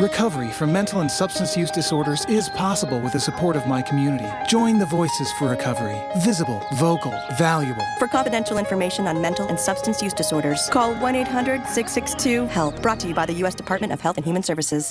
Recovery from mental and substance use disorders is possible with the support of my community. Join the Voices for Recovery. Visible, vocal, valuable. For confidential information on mental and substance use disorders, call 1 800 662 HELP. Brought to you by the U.S. Department of Health and Human Services.